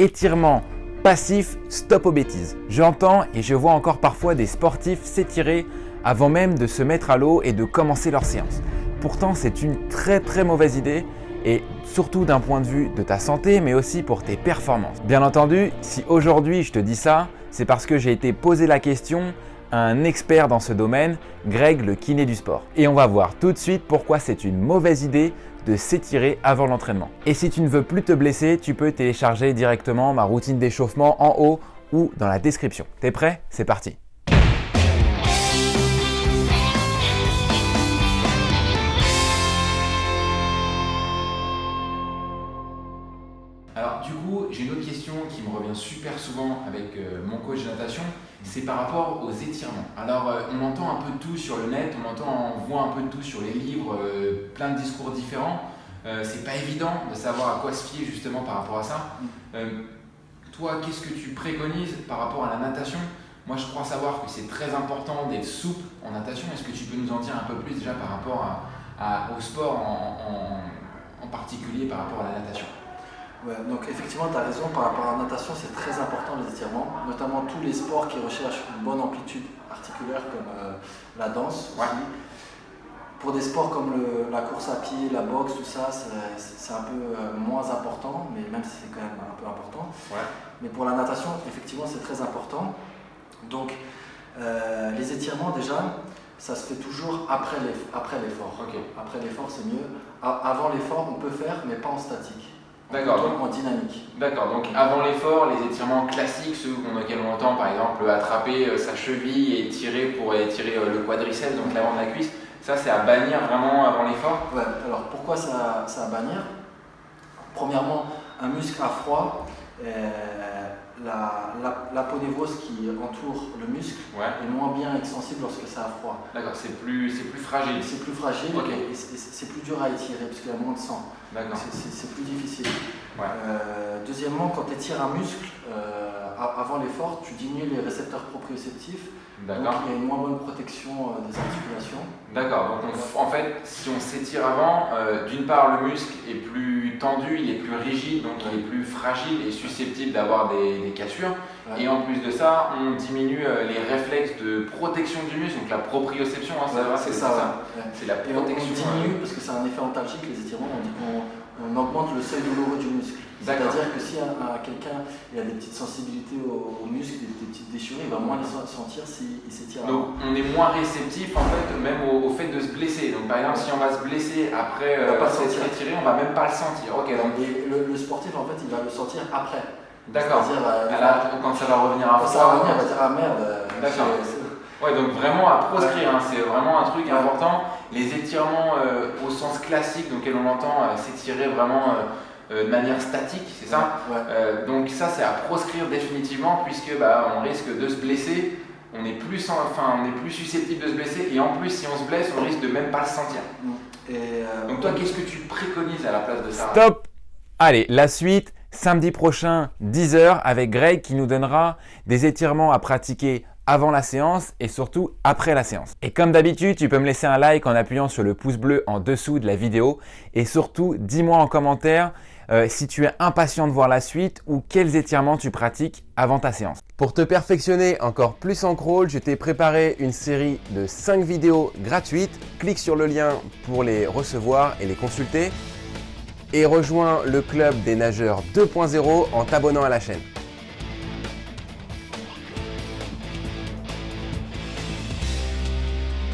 Étirement passif, stop aux bêtises. J'entends et je vois encore parfois des sportifs s'étirer avant même de se mettre à l'eau et de commencer leur séance. Pourtant, c'est une très très mauvaise idée et surtout d'un point de vue de ta santé, mais aussi pour tes performances. Bien entendu, si aujourd'hui je te dis ça, c'est parce que j'ai été posé la question à un expert dans ce domaine, Greg le kiné du sport. Et on va voir tout de suite pourquoi c'est une mauvaise idée de s'étirer avant l'entraînement. Et si tu ne veux plus te blesser, tu peux télécharger directement ma routine d'échauffement en haut ou dans la description. T'es prêt? C'est parti j'ai une autre question qui me revient super souvent avec euh, mon coach de natation, c'est par rapport aux étirements. Alors euh, on entend un peu de tout sur le net, on entend, on voit un peu de tout sur les livres, euh, plein de discours différents. c'est pas évident de savoir à quoi se fier justement par rapport à ça. toi, qu'est-ce que tu préconises par rapport à la natation? Moi, je crois savoir que c'est très important d'être souple en natation. Est-ce que tu peux nous en dire un peu plus déjà par rapport au sport en particulier par rapport à la natation? Donc effectivement, tu as raison, par rapport à la natation, c'est très important les étirements, notamment tous les sports qui recherchent une bonne amplitude articulaire comme euh, la danse Pour des sports comme la course à pied, la boxe, tout ça, c'est un peu euh, moins important, mais même si c'est quand même un peu important. Mais pour la natation, effectivement, c'est très important. Donc, euh, les étirements, déjà, ça se fait toujours après l'effort. Après l'effort, c'est mieux. Avant l'effort, on peut faire, mais pas en statique. D'accord. En dynamique. D'accord. Donc avant l'effort, les étirements classiques, ceux auxquels on entend par exemple attraper euh, sa cheville et tirer pour étirer euh, le quadriceps, donc l'avant de la cuisse, ça c'est à bannir vraiment avant l'effort? Ouais. Alors pourquoi ça, ça à bannir? Premièrement, un muscle à froid. Euh, la, la, qui entoure le muscle est moins bien extensible lorsque ça a froid. D'accord, c'est plus, plus fragile. C'est plus fragile et c'est plus dur à étirer parce qu'il y a moins de sang. C'est plus difficile. Euh, deuxièmement, quand tu étires un muscle, euh, avant l'effort, tu diminues les récepteurs proprioceptifs donc il y a une moins bonne protection euh, des articulations. D'accord, donc en fait, si on s'étire avant, d'une part le muscle est plus tendu, il est plus rigide, donc il est plus fragile et susceptible d'avoir des, cassures. Et en plus de ça, on diminue euh, les réflexes de protection du muscle, donc la proprioception, hein, c'est ça. C'est la protection. on diminue, parce que c'est un effet antalgique, les étirements, on dit qu'on on augmente le seuil douloureux du muscle. C'est-à-dire que si à, quelqu'un il a des petites sensibilités aux, muscles, des, petites déchirures, il va moins les sentir s'il s'étire. Donc on est moins réceptif en fait même au, fait de se blesser. Donc par exemple si on va se blesser après euh, pas s'être étiré, on va même pas le sentir. Ok. Donc... Et le, sportif en fait il va le sentir après. D'accord. Euh, quand ça va revenir à Ça va revenir, il va dire ah merde. Euh, D'accord. Ouais, donc vraiment à proscrire, hein, c'est vraiment un truc important. Les étirements euh, au sens classique, donc on entend euh, s'étirer vraiment euh, de manière statique, c'est ça? Donc ça c'est à proscrire définitivement puisque bah, on risque de se blesser, on est, plus enfin, on est plus susceptible de se blesser. Et en plus si on se blesse, on risque de même pas le sentir. Mm. donc toi, qu'est-ce que tu préconises à la place de ça? Stop! Allez, la suite, samedi prochain, 10h, avec Greg qui nous donnera des étirements à pratiquer avant la séance et surtout après la séance. Et comme d'habitude, tu peux me laisser un like en appuyant sur le pouce bleu en dessous de la vidéo et surtout dis-moi en commentaire euh, si tu es impatient de voir la suite ou quels étirements tu pratiques avant ta séance. Pour te perfectionner encore plus en crawl, je t'ai préparé une série de 5 vidéos gratuites. Clique sur le lien pour les recevoir et les consulter et rejoins le club des nageurs 2.0 en t'abonnant à la chaîne.